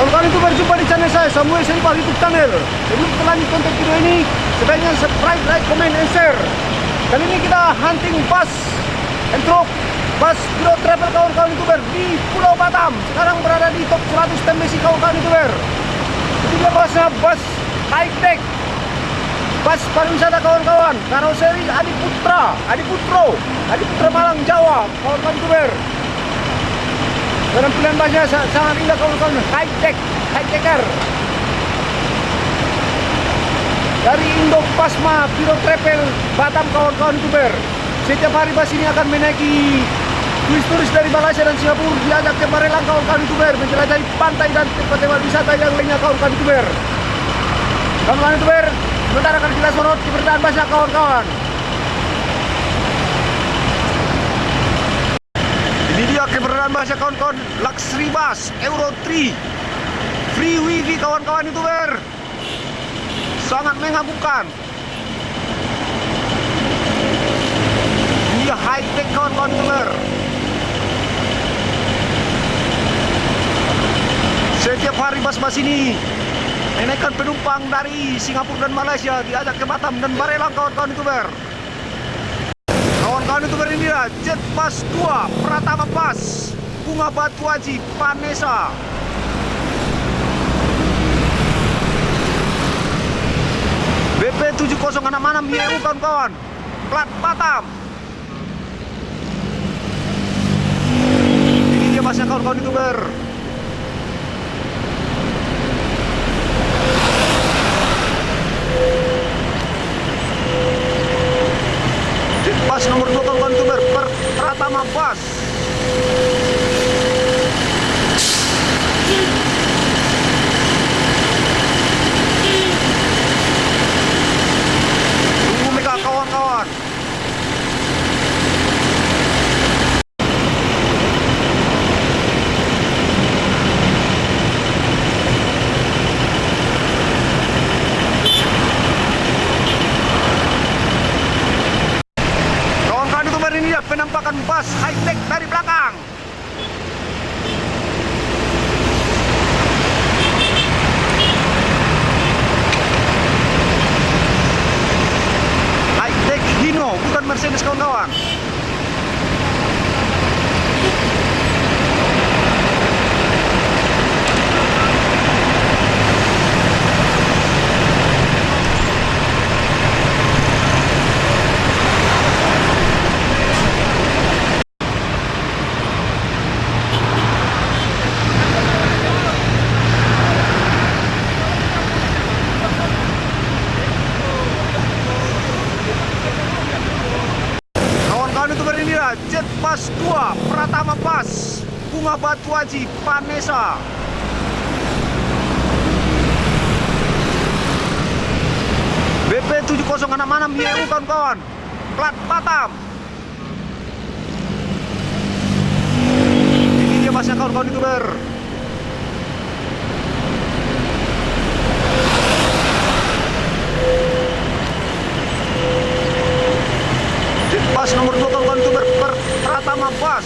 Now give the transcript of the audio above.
Kawan-kawan itu berjumpa di channel saya Samuel Seripal YouTube channel. Sebelum kita lanjut konten video ini, sebaiknya subscribe, like, comment, and share. Kali ini kita hunting bus and truck bus Biro Travel kawan-kawan youtuber di Pulau Batam. Sekarang berada di top 100 TMC kawan-kawan youtuber. Ini dia busnya bus high tech. Bus pariwisata kawan-kawan. Karoseri Adi Putra, Adi Putro, Adi Putra Malang Jawa kawan-kawan youtuber. Penampilan busnya sangat indah kawan-kawan, high tech, high techer. Dari Indo Pasma Biro Travel Batam kawan-kawan youtuber. Setiap hari bus ini akan menaiki turis-turis dari Malaysia dan Singapura diajak ke Marelang kawan-kawan youtuber menjelajahi pantai dan tempat-tempat wisata yang lainnya kawan-kawan youtuber. Kawan-kawan youtuber, sebentar akan kita sorot keberadaan busnya kawan-kawan. Ini keberadaan bahasa kawan-kawan Luxury Bus Euro 3 Free wifi kawan-kawan youtuber Sangat mengagumkan Ini high tech kawan-kawan youtuber Setiap hari bus-bus ini Menaikkan penumpang dari Singapura dan Malaysia Diajak ke Batam dan Barelang kawan-kawan youtuber Kawan-kawan youtuber ini ya Jet Pas 2 Pratama Pas Bunga Batu Haji Panesa BP 7066 YU kawan-kawan. Plat Batam Ini dia pasnya kawan-kawan youtuber Pas nomor 2 kawan youtuber per Pratama Pas Tunggu mereka kawan-kawan Kawan-kawan youtuber ini ya penampakan bus high tech dari belakang. High tech Hino bukan Mercedes kawan-kawan youtuber ini ya Jet 2 Pratama Pas Bunga Batu Haji Panesa BP 7066 YU kawan-kawan. Plat Batam. Ini dia pasnya kawan-kawan youtuber Rapaz!